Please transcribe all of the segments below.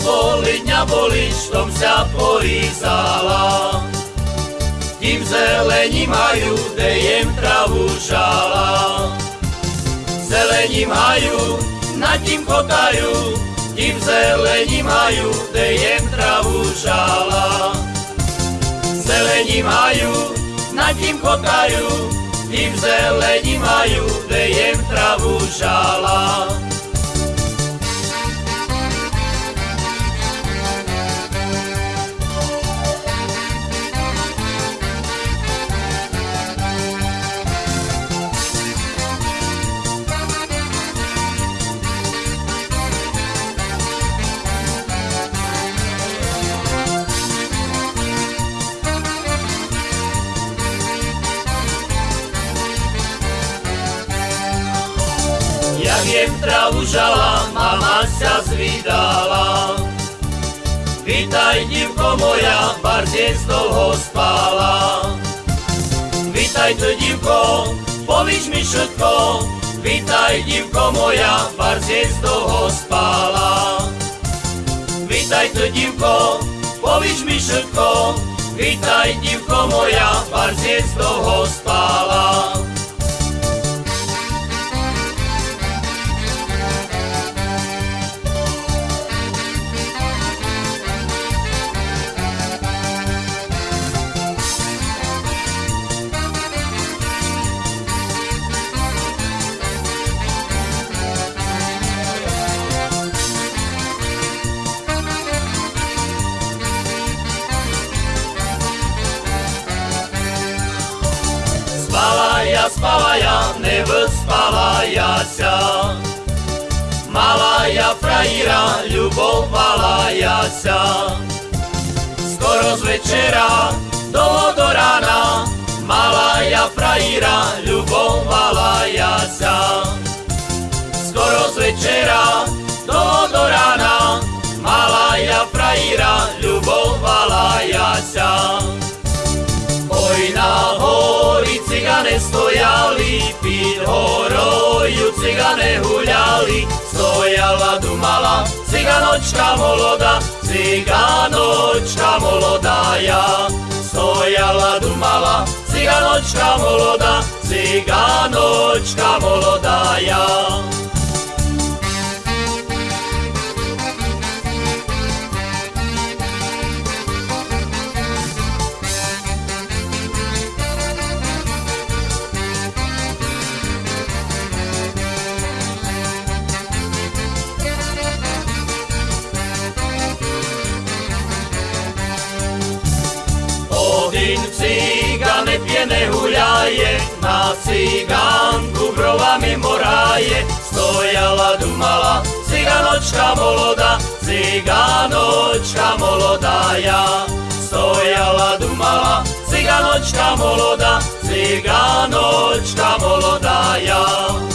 boli, dňa boli, štom sa polízala. Tím zelení majú, dejem travu žala. Zelení majú, nad tím kotajú, tím zelení majú, dejem travu žala. Zelení majú, nad tím kotajú, tím zelení majú, dejem travu žala. Jak žala, mama sa zvídala. Vítaj, divko moja, bardziej dlho spala. Vítaj, to divko, povíš mi všetko. Vítaj, divko moja, bardziej dlho spala. Vítaj, to divko, povíš mi všetko. Vítaj, divko moja, bardziej dlho spala. Spala ja, spala ja, nevyspala ja sa. Mala ja frajíra, ľubovala ja sa. Skoro z večera, dlho do rána, mala ja stojali, pід горою cigane гуляли, стояла, думала, циганочка молода, циганочка молодая. Стояла, думала, циганочка молода, циганочка молодая. Hospodin cigane pjene huljaje, na ciganku brovami moraje, stojala dumala ciganočka moloda, ciganočka moloda ja. Stojala dumala ciganočka moloda, ciganočka moloda ja.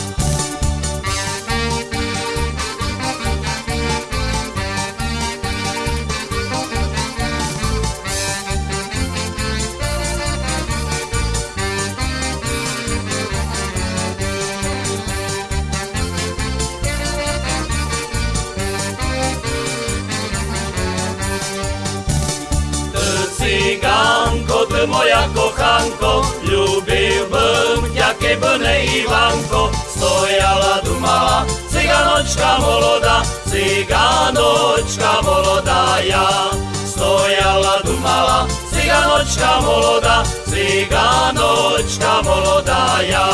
Ivanko. Stojala, dumala, ciganočka moloda, ciganočka moloda ja. Stojala, dumala, ciganočka moloda, ciganočka moloda ja.